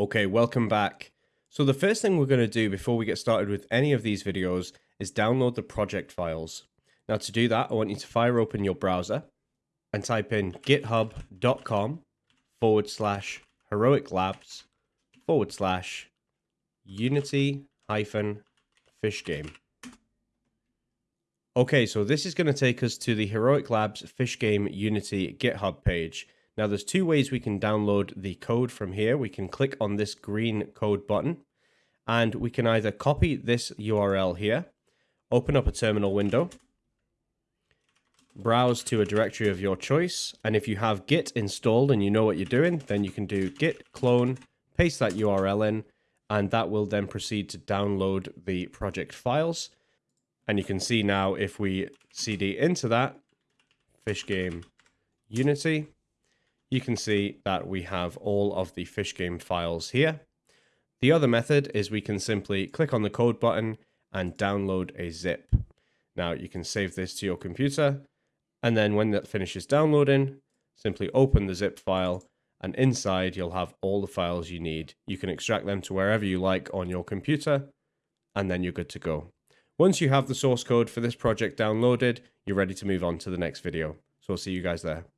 Okay, welcome back. So the first thing we're going to do before we get started with any of these videos is download the project files. Now to do that, I want you to fire open your browser and type in github.com forward slash heroic labs forward slash unity hyphen fish game. Okay, so this is going to take us to the Heroic Labs Fish Game Unity GitHub page. Now there's two ways we can download the code from here. We can click on this green code button and we can either copy this URL here, open up a terminal window, browse to a directory of your choice. And if you have Git installed and you know what you're doing, then you can do git clone, paste that URL in, and that will then proceed to download the project files. And you can see now if we cd into that, fish game Unity, you can see that we have all of the fish game files here. The other method is we can simply click on the code button and download a zip. Now you can save this to your computer and then when that finishes downloading, simply open the zip file and inside you'll have all the files you need. You can extract them to wherever you like on your computer and then you're good to go. Once you have the source code for this project downloaded, you're ready to move on to the next video. So I'll see you guys there.